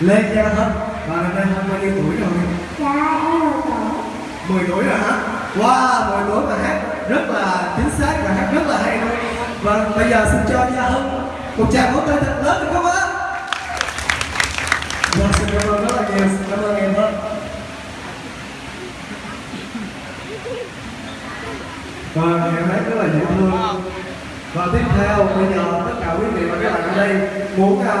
Lê Gia Hân Và năm nay hôm bao nhiêu tuổi rồi? Dạ em mười 10 tuổi rồi hả? Wow, 10 tuổi mà hát. Rất là chính xác và hát rất là hay luôn. Và bây giờ xin cho Gia Hân một tràng vỗ tay thật lớn được không ạ? dạ xin cảm ơn rất là nhiều, xin cảm ơn em hơn. Và em hát rất là dễ thương. Và tiếp theo bây giờ tất cả quý vị và các bạn ở đây muốn